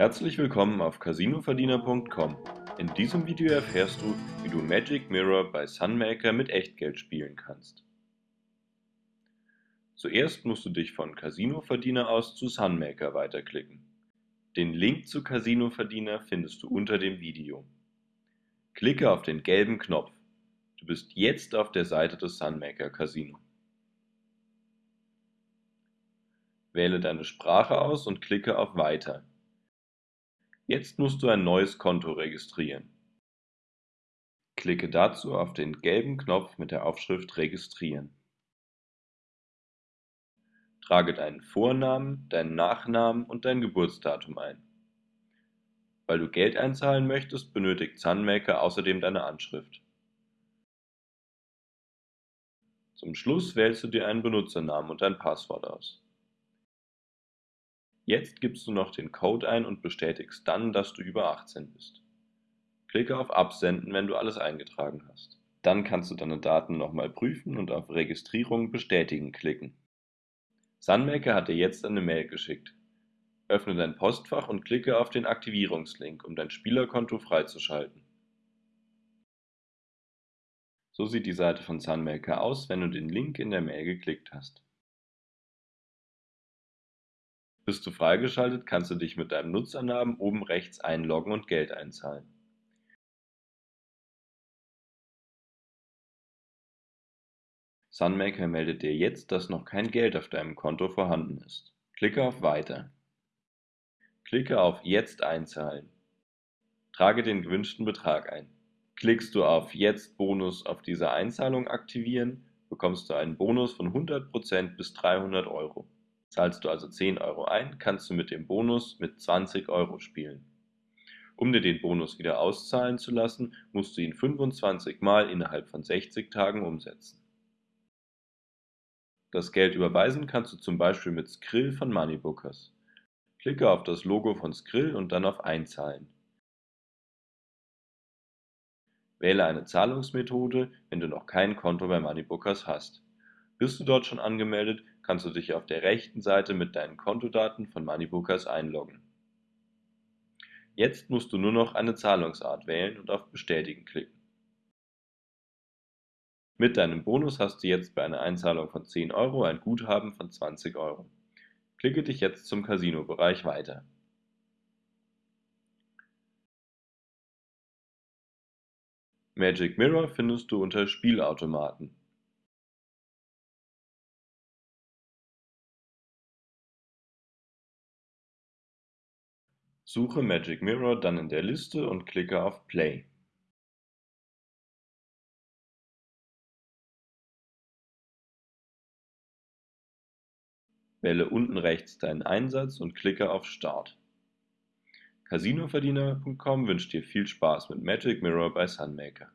Herzlich willkommen auf casinoverdiener.com. In diesem Video erfährst du, wie du Magic Mirror bei Sunmaker mit Echtgeld spielen kannst. Zuerst musst du dich von Casinoverdiener aus zu Sunmaker weiterklicken. Den Link zu Casinoverdiener findest du unter dem Video. Klicke auf den gelben Knopf. Du bist jetzt auf der Seite des Sunmaker Casino. Wähle deine Sprache aus und klicke auf Weiter. Jetzt musst du ein neues Konto registrieren. Klicke dazu auf den gelben Knopf mit der Aufschrift Registrieren. Trage deinen Vornamen, deinen Nachnamen und dein Geburtsdatum ein. Weil du Geld einzahlen möchtest, benötigt Sunmaker außerdem deine Anschrift. Zum Schluss wählst du dir einen Benutzernamen und ein Passwort aus. Jetzt gibst du noch den Code ein und bestätigst dann, dass du über 18 bist. Klicke auf Absenden, wenn du alles eingetragen hast. Dann kannst du deine Daten nochmal prüfen und auf Registrierung bestätigen klicken. Sunmaker hat dir jetzt eine Mail geschickt. Öffne dein Postfach und klicke auf den Aktivierungslink, um dein Spielerkonto freizuschalten. So sieht die Seite von Sunmaker aus, wenn du den Link in der Mail geklickt hast. Bist du freigeschaltet, kannst du dich mit deinem Nutzernamen oben rechts einloggen und Geld einzahlen. Sunmaker meldet dir jetzt, dass noch kein Geld auf deinem Konto vorhanden ist. Klicke auf Weiter. Klicke auf Jetzt einzahlen. Trage den gewünschten Betrag ein. Klickst du auf Jetzt Bonus auf diese Einzahlung aktivieren, bekommst du einen Bonus von 100% bis 300 Euro. Zahlst du also 10 Euro ein, kannst du mit dem Bonus mit 20 Euro spielen. Um dir den Bonus wieder auszahlen zu lassen, musst du ihn 25 Mal innerhalb von 60 Tagen umsetzen. Das Geld überweisen kannst du zum Beispiel mit Skrill von Moneybookers. Klicke auf das Logo von Skrill und dann auf Einzahlen. Wähle eine Zahlungsmethode, wenn du noch kein Konto bei Moneybookers hast. Bist du dort schon angemeldet, kannst du dich auf der rechten Seite mit deinen Kontodaten von Moneybookers einloggen. Jetzt musst du nur noch eine Zahlungsart wählen und auf Bestätigen klicken. Mit deinem Bonus hast du jetzt bei einer Einzahlung von 10 Euro ein Guthaben von 20 Euro. Klicke dich jetzt zum Casino-Bereich weiter. Magic Mirror findest du unter Spielautomaten. Suche Magic Mirror dann in der Liste und klicke auf Play. Wähle unten rechts deinen Einsatz und klicke auf Start. Casinoverdiener.com wünscht dir viel Spaß mit Magic Mirror bei Sunmaker.